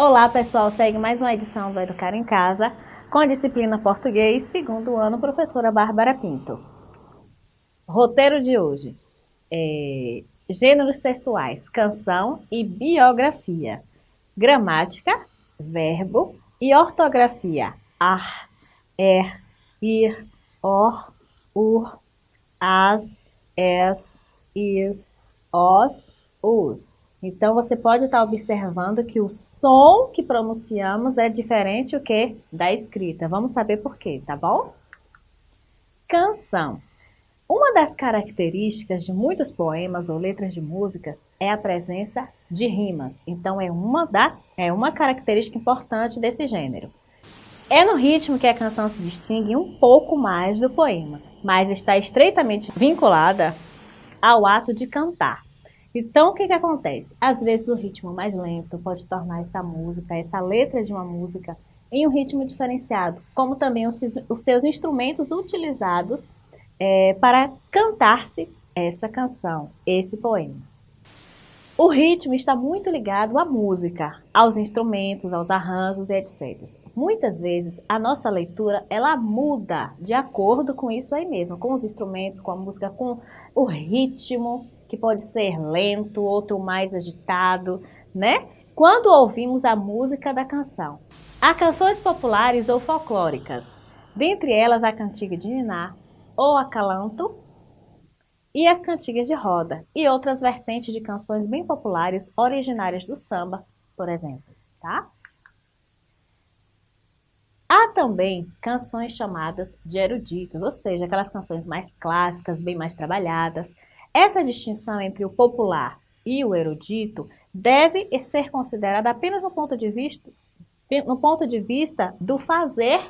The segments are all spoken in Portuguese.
Olá pessoal, segue mais uma edição do Educar em Casa com a disciplina Português, segundo ano, professora Bárbara Pinto. Roteiro de hoje, é, gêneros textuais, canção e biografia, gramática, verbo e ortografia, ar, er, ir, or, ur, as, es, is, os, us. Então, você pode estar observando que o som que pronunciamos é diferente o que da escrita. Vamos saber por quê, tá bom? Canção. Uma das características de muitos poemas ou letras de músicas é a presença de rimas. Então, é uma, da, é uma característica importante desse gênero. É no ritmo que a canção se distingue um pouco mais do poema, mas está estreitamente vinculada ao ato de cantar. Então, o que, que acontece? Às vezes o ritmo mais lento pode tornar essa música, essa letra de uma música, em um ritmo diferenciado, como também os, os seus instrumentos utilizados é, para cantar-se essa canção, esse poema. O ritmo está muito ligado à música, aos instrumentos, aos arranjos e etc. Muitas vezes a nossa leitura ela muda de acordo com isso aí mesmo, com os instrumentos, com a música, com o ritmo que pode ser lento, outro mais agitado, né? Quando ouvimos a música da canção. Há canções populares ou folclóricas, dentre elas a cantiga de Niná, ou acalanto, e as cantigas de roda, e outras vertentes de canções bem populares originárias do samba, por exemplo, tá? Há também canções chamadas de eruditos, ou seja, aquelas canções mais clássicas, bem mais trabalhadas, essa distinção entre o popular e o erudito deve ser considerada apenas no ponto de vista, no ponto de vista do fazer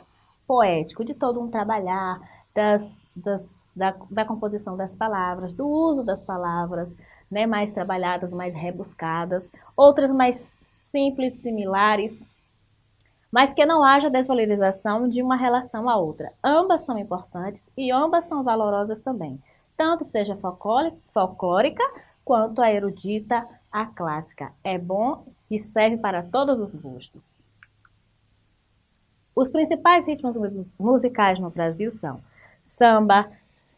poético, de todo um trabalhar, das, das, da, da, composição das palavras, do uso das palavras, né, mais trabalhadas, mais rebuscadas, outras mais simples, similares, mas que não haja desvalorização de uma relação à outra. Ambas são importantes e ambas são valorosas também tanto seja folclórica quanto a erudita, a clássica. É bom e serve para todos os gostos. Os principais ritmos musicais no Brasil são samba,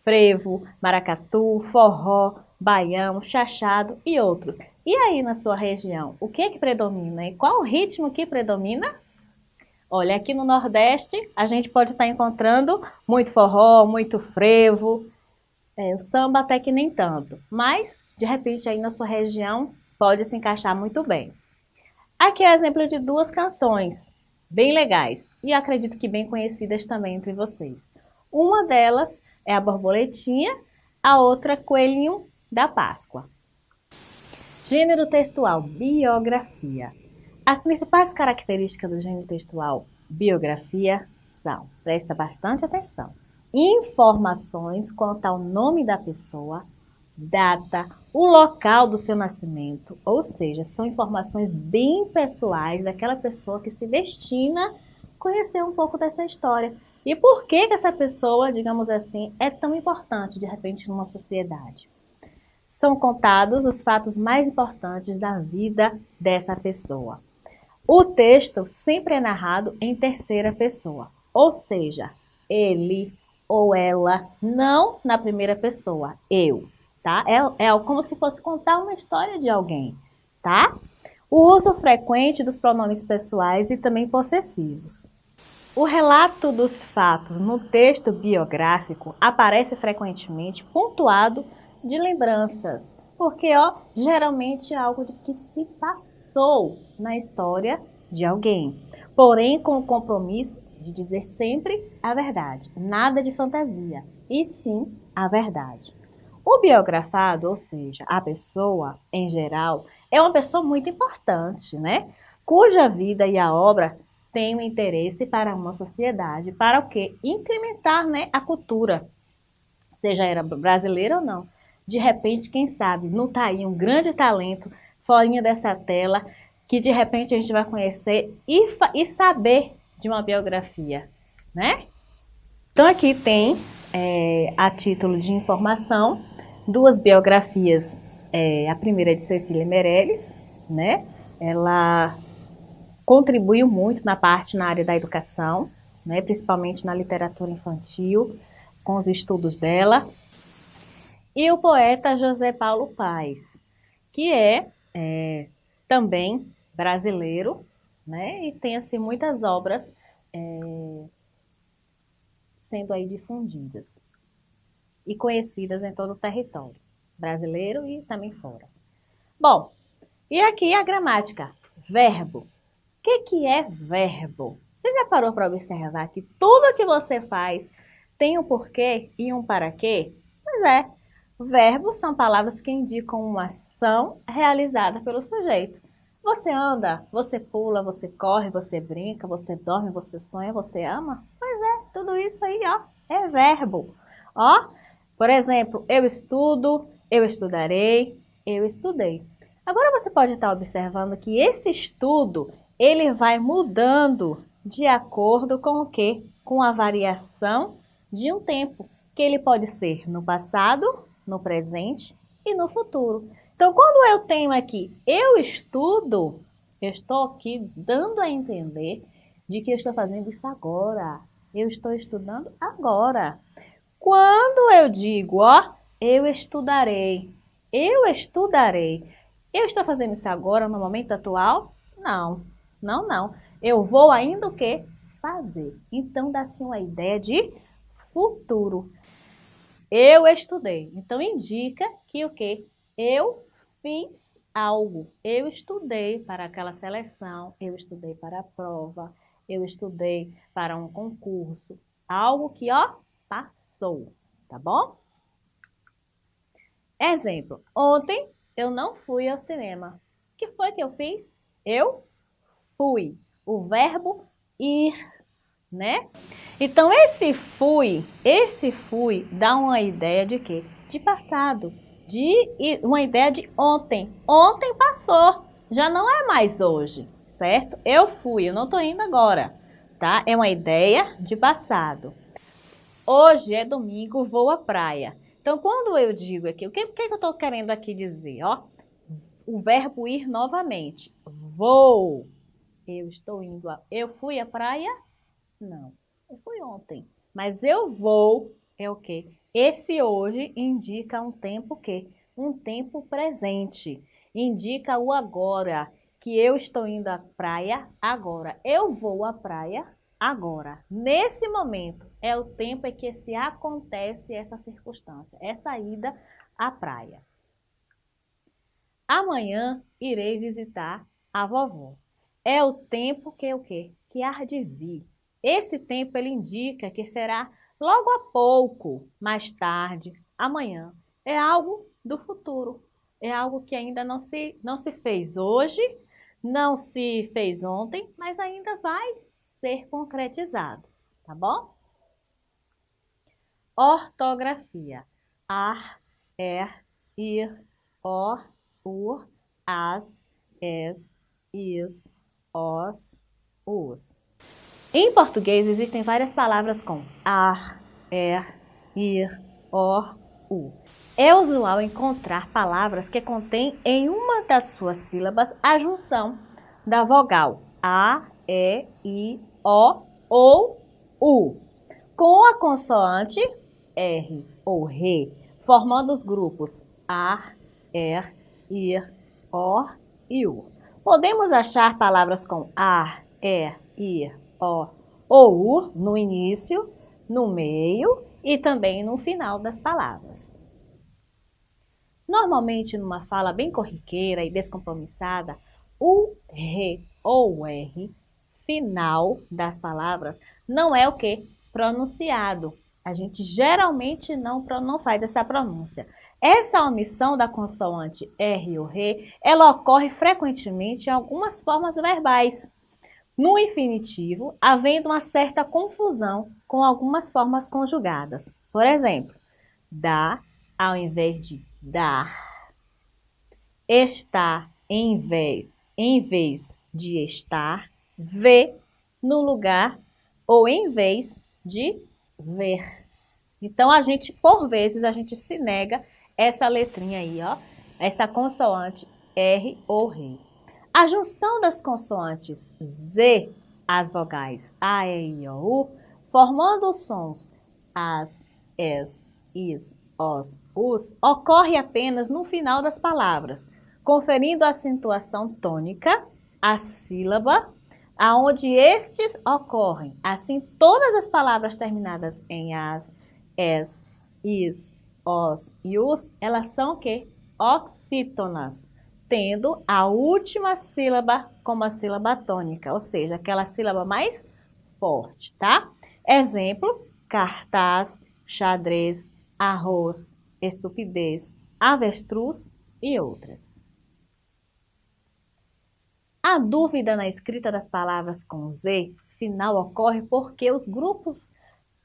frevo, maracatu, forró, baião, chachado e outros. E aí na sua região, o que é que predomina? E qual o ritmo que predomina? Olha, aqui no Nordeste a gente pode estar encontrando muito forró, muito frevo, é, o samba até que nem tanto, mas de repente aí na sua região pode se encaixar muito bem. Aqui é exemplo de duas canções bem legais e acredito que bem conhecidas também entre vocês. Uma delas é a Borboletinha, a outra Coelhinho da Páscoa. Gênero textual, biografia. As principais características do gênero textual, biografia, são, presta bastante atenção, informações quanto ao nome da pessoa, data, o local do seu nascimento, ou seja, são informações bem pessoais daquela pessoa que se destina a conhecer um pouco dessa história. E por que, que essa pessoa, digamos assim, é tão importante de repente numa sociedade? São contados os fatos mais importantes da vida dessa pessoa. O texto sempre é narrado em terceira pessoa, ou seja, ele, ou ela, não na primeira pessoa, eu, tá? É, é como se fosse contar uma história de alguém, tá? O uso frequente dos pronomes pessoais e também possessivos. O relato dos fatos no texto biográfico aparece frequentemente pontuado de lembranças, porque ó, geralmente é algo de que se passou na história de alguém, porém com o compromisso de dizer sempre a verdade, nada de fantasia, e sim a verdade. O biografado, ou seja, a pessoa em geral, é uma pessoa muito importante, né? Cuja vida e a obra têm um interesse para uma sociedade, para o quê? Incrementar né, a cultura, seja era brasileira ou não. De repente, quem sabe, não está aí um grande talento fora dessa tela, que de repente a gente vai conhecer e, e saber de uma biografia, né? Então aqui tem, é, a título de informação, duas biografias. É, a primeira é de Cecília Meirelles, né? Ela contribuiu muito na parte na área da educação, né, principalmente na literatura infantil, com os estudos dela. E o poeta José Paulo Paes, que é, é também brasileiro, né, e tem assim muitas obras é, sendo aí difundidas e conhecidas em todo o território brasileiro e também fora. Bom, e aqui a gramática, verbo. O que, que é verbo? Você já parou para observar que tudo que você faz tem um porquê e um para quê? Pois é, verbos são palavras que indicam uma ação realizada pelo sujeito. Você anda, você pula, você corre, você brinca, você dorme, você sonha, você ama? Pois é, tudo isso aí, ó, é verbo. Ó, por exemplo, eu estudo, eu estudarei, eu estudei. Agora você pode estar observando que esse estudo, ele vai mudando de acordo com o quê? Com a variação de um tempo, que ele pode ser no passado, no presente e no futuro. Então, quando eu tenho aqui eu estudo, eu estou aqui dando a entender de que eu estou fazendo isso agora. Eu estou estudando agora. Quando eu digo, ó, eu estudarei. Eu estudarei. Eu estou fazendo isso agora, no momento atual? Não, não, não. Eu vou ainda o quê? Fazer. Então, dá-se uma ideia de futuro. Eu estudei. Então, indica que o quê? Eu fiz algo. Eu estudei para aquela seleção, eu estudei para a prova, eu estudei para um concurso. Algo que, ó, passou, tá bom? Exemplo, ontem eu não fui ao cinema. O que foi que eu fiz? Eu fui. O verbo ir, né? Então, esse fui, esse fui dá uma ideia de quê? De passado, de uma ideia de ontem. Ontem passou, já não é mais hoje, certo? Eu fui, eu não estou indo agora, tá? É uma ideia de passado. Hoje é domingo, vou à praia. Então, quando eu digo aqui, o que, que eu estou querendo aqui dizer? Ó, o verbo ir novamente. Vou. Eu estou indo. A, eu fui à praia? Não. Eu fui ontem. Mas eu vou é o quê? Esse hoje indica um tempo que? Um tempo presente. Indica o agora, que eu estou indo à praia agora. Eu vou à praia agora. Nesse momento é o tempo em que se acontece essa circunstância, essa ida à praia. Amanhã irei visitar a vovó. É o tempo que o quê? Que há de vir. Esse tempo ele indica que será logo a pouco, mais tarde, amanhã. É algo do futuro. É algo que ainda não se, não se fez hoje, não se fez ontem, mas ainda vai ser concretizado, tá bom? Ortografia. Ar, er, ir, or, ur, as, es, is, os, os. Em português existem várias palavras com ar, er, ir, or, u. É usual encontrar palavras que contêm em uma das suas sílabas a junção da vogal a, e, i, o ou U, com a consoante R ou RE, formando os grupos AR, ER, IR, OR e U. Podemos achar palavras com AR, ER, IR, OR ou no início, no meio e também no final das palavras. Normalmente, numa fala bem corriqueira e descompromissada, o RE ou o R final das palavras não é o que? Pronunciado. A gente geralmente não, não faz essa pronúncia. Essa omissão da consoante R ou R, ela ocorre frequentemente em algumas formas verbais. No infinitivo, havendo uma certa confusão com algumas formas conjugadas. Por exemplo, dá ao invés de dar, está em vez, em vez de estar, ver no lugar ou em vez de ver. Então, a gente, por vezes, a gente se nega essa letrinha aí, ó, essa consoante R ou R. A junção das consoantes Z, as vogais A, E, I, O, U, formando os sons as, es, is, os, us, ocorre apenas no final das palavras, conferindo acentuação tônica à sílaba aonde estes ocorrem. Assim, todas as palavras terminadas em as, es, is, os e us, elas são o quê? Oxítonas, tendo a última sílaba como a sílaba tônica, ou seja, aquela sílaba mais forte, tá? Exemplo, cartaz, xadrez, arroz, estupidez, avestruz e outras. A dúvida na escrita das palavras com Z final ocorre porque os grupos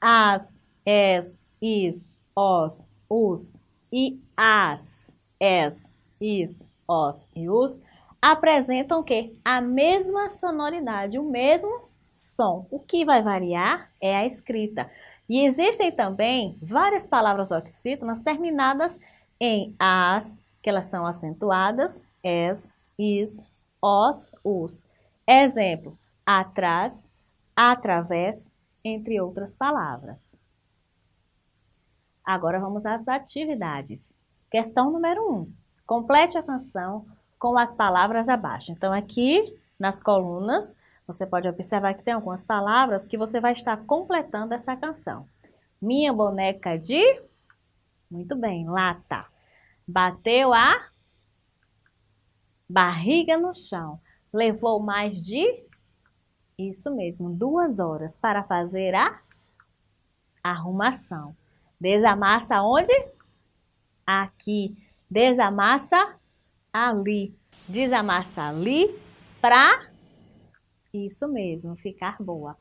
as, es, is, os, us e as, es, is, os e us apresentam que a mesma sonoridade, o mesmo som. O que vai variar é a escrita. E existem também várias palavras oxítonas terminadas em as, que elas são acentuadas, es, is, os, os. Exemplo, atrás, através, entre outras palavras. Agora vamos às atividades. Questão número 1. Um, complete a canção com as palavras abaixo. Então, aqui nas colunas, você pode observar que tem algumas palavras que você vai estar completando essa canção. Minha boneca de... Muito bem, lata. Bateu a barriga no chão. Levou mais de, isso mesmo, duas horas para fazer a arrumação. Desamassa onde? Aqui. Desamassa ali. Desamassa ali para, isso mesmo, ficar boa.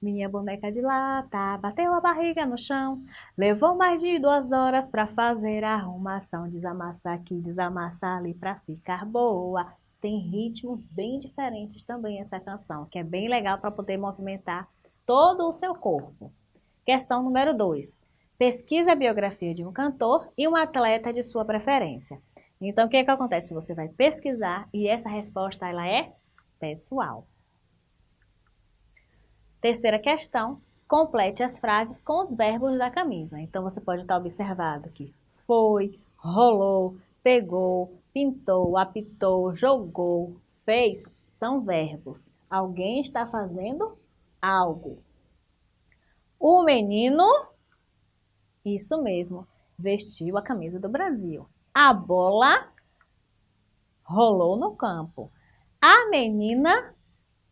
Minha boneca de lata bateu a barriga no chão. Levou mais de duas horas para fazer a arrumação. Desamassa aqui, desamassa ali para ficar boa. Tem ritmos bem diferentes também essa canção, que é bem legal para poder movimentar todo o seu corpo. Questão número 2. Pesquisa a biografia de um cantor e um atleta de sua preferência. Então, o que, é que acontece? Você vai pesquisar e essa resposta ela é pessoal. Terceira questão, complete as frases com os verbos da camisa. Então, você pode estar observando que foi, rolou, pegou, pintou, apitou, jogou, fez, são verbos. Alguém está fazendo algo. O menino, isso mesmo, vestiu a camisa do Brasil. A bola rolou no campo. A menina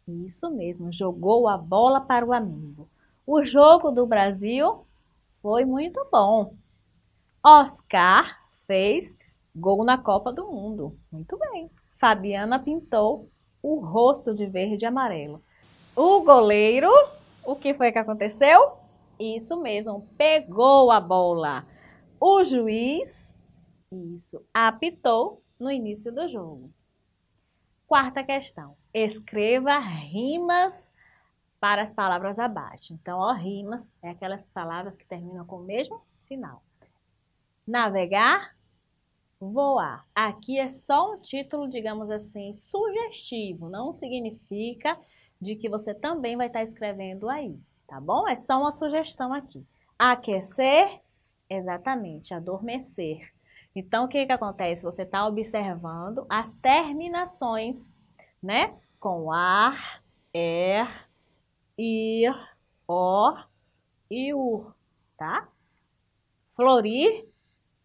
isso mesmo, jogou a bola para o amigo. O jogo do Brasil foi muito bom. Oscar fez gol na Copa do Mundo. Muito bem. Fabiana pintou o rosto de verde e amarelo. O goleiro, o que foi que aconteceu? Isso mesmo, pegou a bola. O juiz, isso, apitou no início do jogo. Quarta questão. Escreva rimas para as palavras abaixo. Então, ó, rimas é aquelas palavras que terminam com o mesmo final. Navegar, voar. Aqui é só um título, digamos assim, sugestivo. Não significa de que você também vai estar escrevendo aí, tá bom? É só uma sugestão aqui. Aquecer, exatamente, adormecer. Então, o que, que acontece? Você está observando as terminações, né? Com ar, er, ir, or e ur, tá? Florir,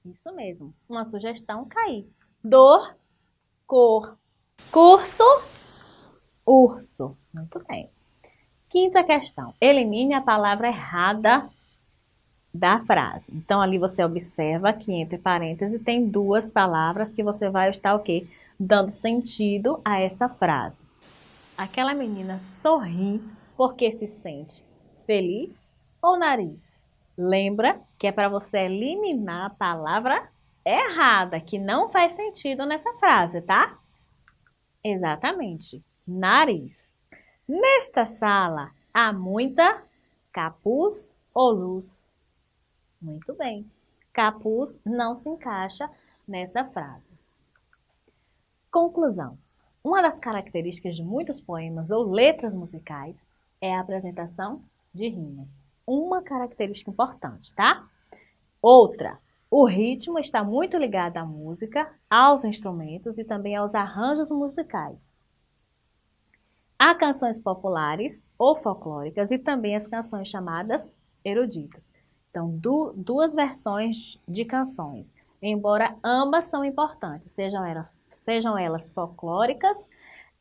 isso mesmo. Uma sugestão, cair. Dor, cor. Curso, urso. Muito bem. Quinta questão. Elimine a palavra errada da frase. Então, ali você observa que entre parênteses tem duas palavras que você vai estar o quê? Dando sentido a essa frase. Aquela menina sorri porque se sente feliz ou nariz? Lembra que é para você eliminar a palavra errada, que não faz sentido nessa frase, tá? Exatamente, nariz. Nesta sala há muita capuz ou luz muito bem. Capuz não se encaixa nessa frase. Conclusão. uma das características de muitos poemas ou letras musicais é a apresentação de rimas. Uma característica importante, tá? Outra, o ritmo está muito ligado à música, aos instrumentos e também aos arranjos musicais. Há canções populares ou folclóricas e também as canções chamadas eruditas. Então, du duas versões de canções, embora ambas são importantes, sejam elas, sejam elas folclóricas,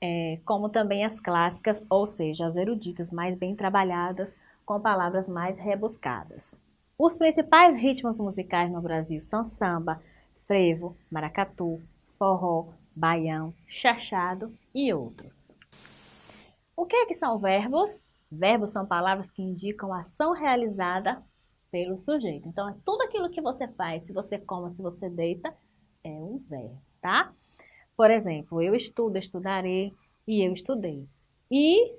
é, como também as clássicas, ou seja, as eruditas mais bem trabalhadas, com palavras mais rebuscadas. Os principais ritmos musicais no Brasil são samba, frevo, maracatu, forró, baião, chachado e outros. O que, é que são verbos? Verbos são palavras que indicam ação realizada pelo sujeito. Então, é tudo aquilo que você faz, se você come, se você deita, é um verbo, tá? Por exemplo, eu estudo, estudarei e eu estudei. E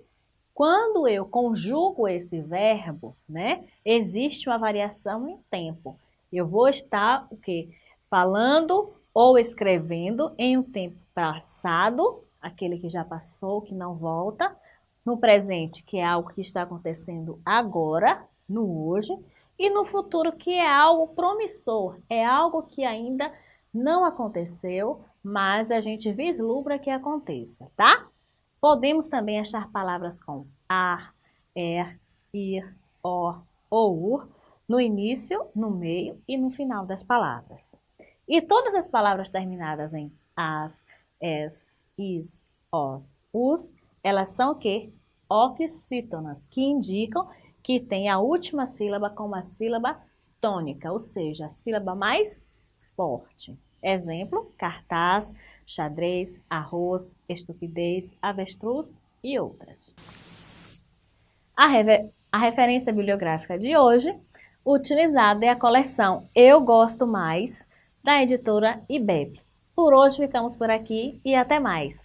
quando eu conjugo esse verbo, né, existe uma variação em tempo. Eu vou estar o quê? Falando ou escrevendo em um tempo passado, aquele que já passou, que não volta, no presente, que é algo que está acontecendo agora, no hoje, e no futuro, que é algo promissor, é algo que ainda não aconteceu, mas a gente vislumbra que aconteça, tá? Podemos também achar palavras com ar, er, ir, or ou no início, no meio e no final das palavras. E todas as palavras terminadas em as, es, is, os, us, elas são o quê? Oxítonas, que indicam que tem a última sílaba como a sílaba tônica, ou seja, a sílaba mais forte. Exemplo, cartaz, xadrez, arroz, estupidez, avestruz e outras. A, a referência bibliográfica de hoje utilizada é a coleção Eu Gosto Mais, da editora IBEP. Por hoje ficamos por aqui e até mais!